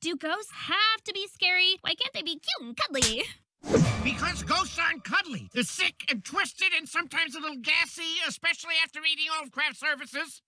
Do ghosts have to be scary? Why can't they be cute and cuddly? Because ghosts aren't cuddly. They're sick and twisted and sometimes a little gassy, especially after eating all of craft services.